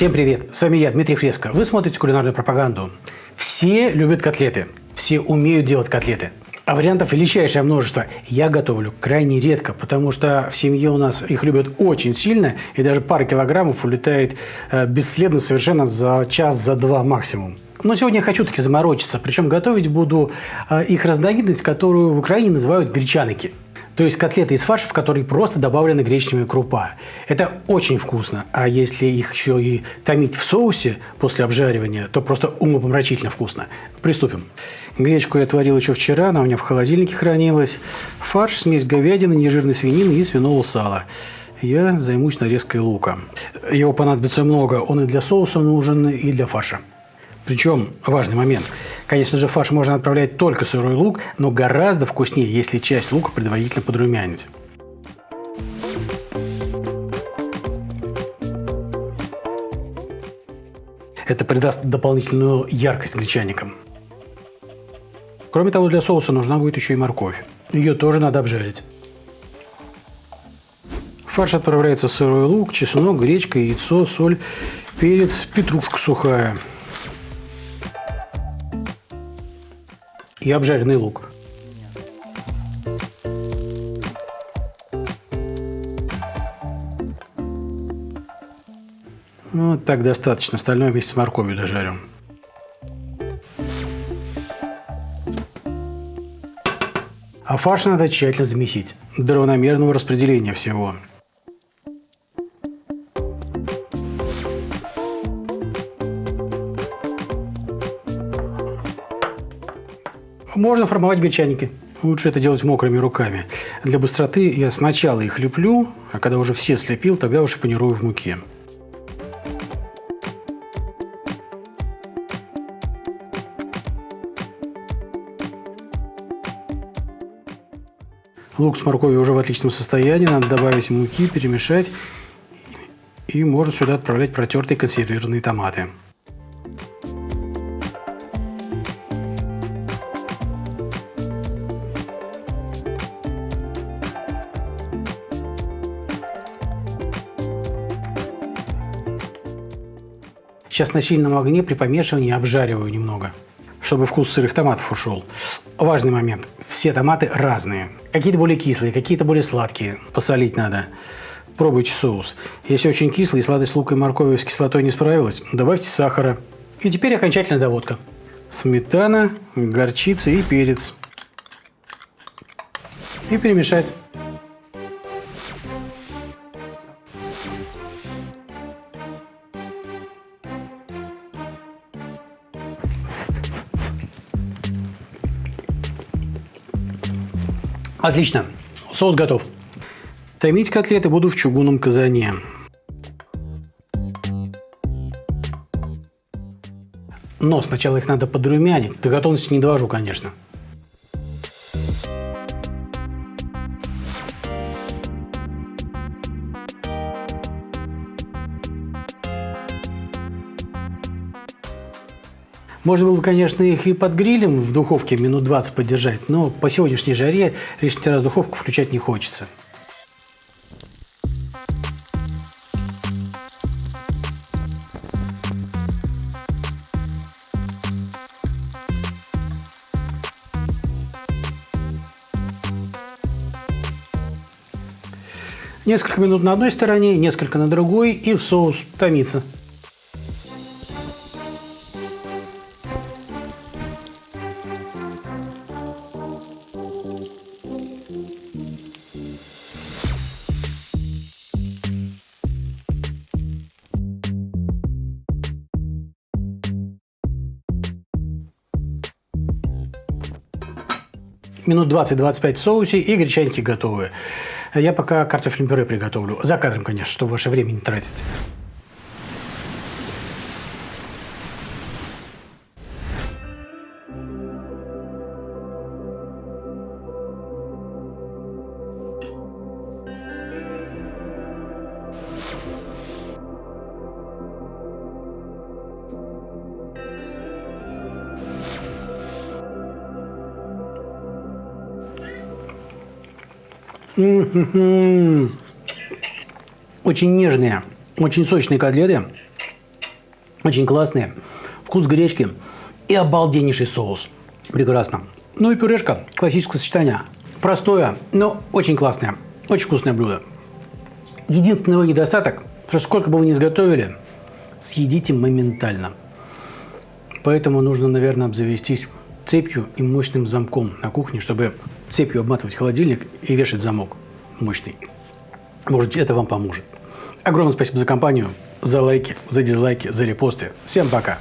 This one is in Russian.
Всем привет! С вами я, Дмитрий Фреско. Вы смотрите кулинарную пропаганду. Все любят котлеты. Все умеют делать котлеты. А вариантов величайшее множество. Я готовлю крайне редко, потому что в семье у нас их любят очень сильно, и даже пара килограммов улетает э, бесследно совершенно за час, за два максимум. Но сегодня я хочу таки заморочиться, причем готовить буду э, их разновидность, которую в Украине называют гречаники. То есть котлеты из фарша, в которые просто добавлена гречневая крупа. Это очень вкусно. А если их еще и томить в соусе после обжаривания, то просто умопомрачительно вкусно. Приступим. Гречку я отварил еще вчера, она у меня в холодильнике хранилась. Фарш, смесь говядины, нежирной свинины и свиного сала. Я займусь нарезкой лука. Его понадобится много. Он и для соуса нужен, и для фарша. Причем важный момент. Конечно же, фарш можно отправлять только сырой лук, но гораздо вкуснее, если часть лука предварительно подрумянить. Это придаст дополнительную яркость гречаникам. Кроме того, для соуса нужна будет еще и морковь. Ее тоже надо обжарить. Фарш отправляется сырой лук, чеснок, гречка, яйцо, соль, перец, петрушка сухая – и обжаренный лук. Вот так достаточно. Остальное вместе с морковью дожарим. А фарш надо тщательно замесить до равномерного распределения всего. Можно формовать гречаники. Лучше это делать мокрыми руками. Для быстроты я сначала их леплю, а когда уже все слепил, тогда уже панирую в муке. Лук с морковью уже в отличном состоянии. Надо добавить муки, перемешать. И можно сюда отправлять протертые консервированные томаты. Сейчас на сильном огне при помешивании обжариваю немного, чтобы вкус сырых томатов ушел. Важный момент. Все томаты разные. Какие-то более кислые, какие-то более сладкие. Посолить надо. Пробуйте соус. Если очень кислый и сладость лука и моркови с кислотой не справилась, добавьте сахара. И теперь окончательная доводка. Сметана, горчица и перец. И перемешать. Отлично. Соус готов. Томить котлеты буду в чугунном казане. Но сначала их надо подрумянить. До готовности не довожу, конечно. Можно было бы, конечно, их и под грилем в духовке минут 20 подержать, но по сегодняшней жаре лишний раз духовку включать не хочется. Несколько минут на одной стороне, несколько на другой, и в соус томится. Минут 20-25 в соусе и гречаники готовы. Я пока картофельное пюре приготовлю. За кадром, конечно, чтобы ваше время не тратить. Очень нежные, очень сочные котлеты. Очень классные. Вкус гречки и обалденнейший соус. Прекрасно. Ну и пюрешка. Классическое сочетание. Простое, но очень классное. Очень вкусное блюдо. Единственный его недостаток, что сколько бы вы ни изготовили, съедите моментально. Поэтому нужно, наверное, обзавестись цепью и мощным замком на кухне, чтобы цепью обматывать холодильник и вешать замок мощный. Может, это вам поможет. Огромное спасибо за компанию, за лайки, за дизлайки, за репосты. Всем пока!